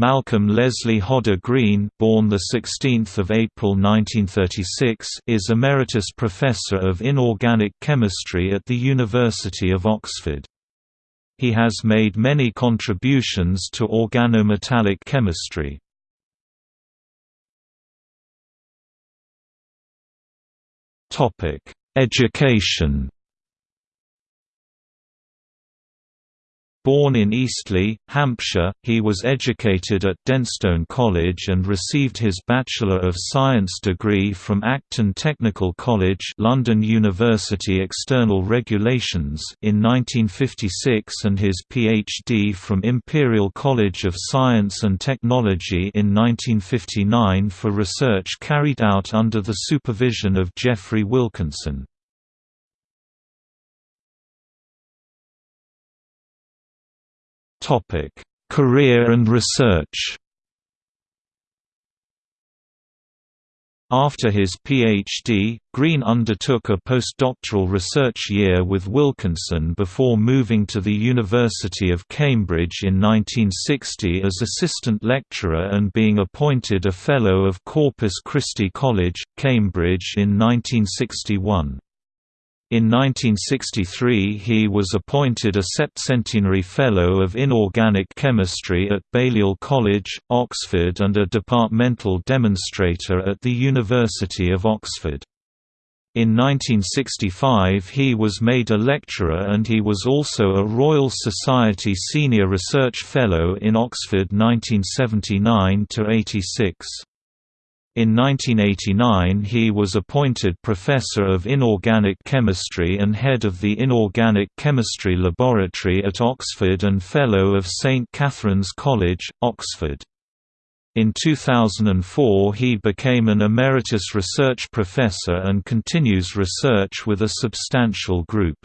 Malcolm Leslie Hodder Green, born the 16th of April 1936, is emeritus professor of inorganic chemistry at the University of Oxford. He has made many contributions to organometallic chemistry. Topic: Education Born in Eastleigh, Hampshire, he was educated at Denstone College and received his Bachelor of Science degree from Acton Technical College London University External Regulations in 1956 and his PhD from Imperial College of Science and Technology in 1959 for research carried out under the supervision of Geoffrey Wilkinson. Topic: Career and research. After his PhD, Green undertook a postdoctoral research year with Wilkinson before moving to the University of Cambridge in 1960 as assistant lecturer and being appointed a Fellow of Corpus Christi College, Cambridge in 1961. In 1963 he was appointed a Septcentenary Fellow of Inorganic Chemistry at Balliol College, Oxford and a departmental demonstrator at the University of Oxford. In 1965 he was made a lecturer and he was also a Royal Society Senior Research Fellow in Oxford 1979–86. In 1989 he was appointed Professor of Inorganic Chemistry and head of the Inorganic Chemistry Laboratory at Oxford and Fellow of St Catherine's College, Oxford. In 2004 he became an Emeritus Research Professor and continues research with a substantial group.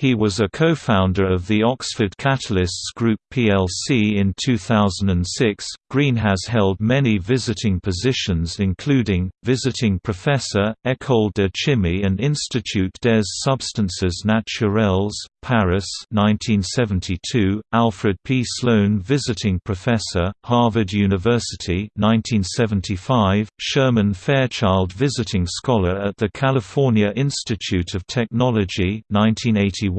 He was a co-founder of the Oxford Catalysts Group plc in 2006. Green has held many visiting positions including visiting professor, École de Chimie and Institut des Substances Naturelles, Paris 1972, Alfred P. Sloan Visiting Professor, Harvard University 1975, Sherman Fairchild Visiting Scholar at the California Institute of Technology 1981,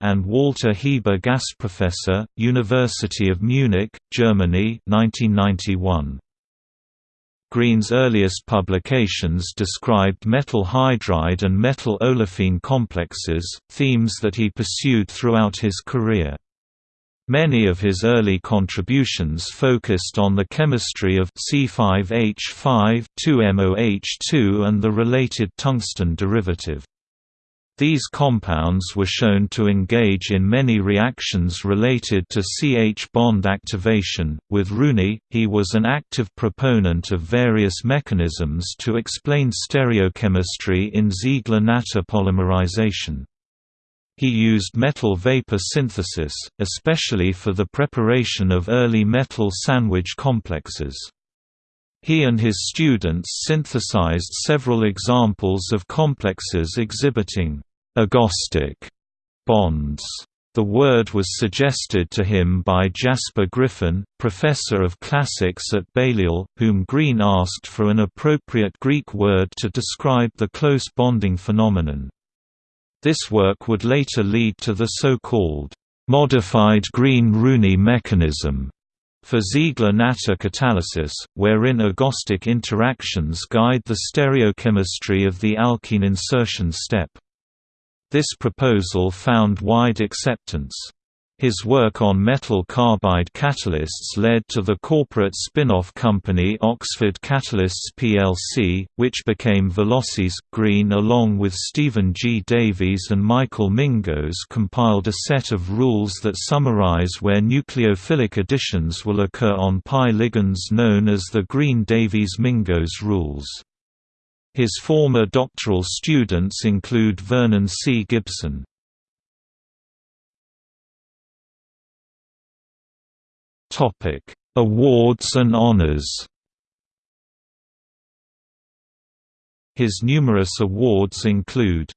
and Walter Hieber Gastprofessor, University of Munich, Germany 1991. Green's earliest publications described metal hydride and metal olefin complexes, themes that he pursued throughout his career. Many of his early contributions focused on the chemistry of C5H5 2MOH2 and the related tungsten derivative. These compounds were shown to engage in many reactions related to CH bond activation. With Rooney, he was an active proponent of various mechanisms to explain stereochemistry in Ziegler-Natta polymerization. He used metal vapor synthesis, especially for the preparation of early metal sandwich complexes. He and his students synthesized several examples of complexes exhibiting agostic bonds. The word was suggested to him by Jasper Griffin, professor of classics at Balliol, whom Green asked for an appropriate Greek word to describe the close bonding phenomenon. This work would later lead to the so-called modified Green-Rooney mechanism for Ziegler-Natta catalysis, wherein agostic interactions guide the stereochemistry of the alkene insertion step. This proposal found wide acceptance. His work on metal carbide catalysts led to the corporate spin-off company Oxford Catalysts plc, which became Velocys. Green along with Stephen G. Davies and Michael Mingos compiled a set of rules that summarize where nucleophilic additions will occur on pi ligands known as the Green-Davies-Mingos rules. His former doctoral students include Vernon C. Gibson. Awards and honors His numerous awards include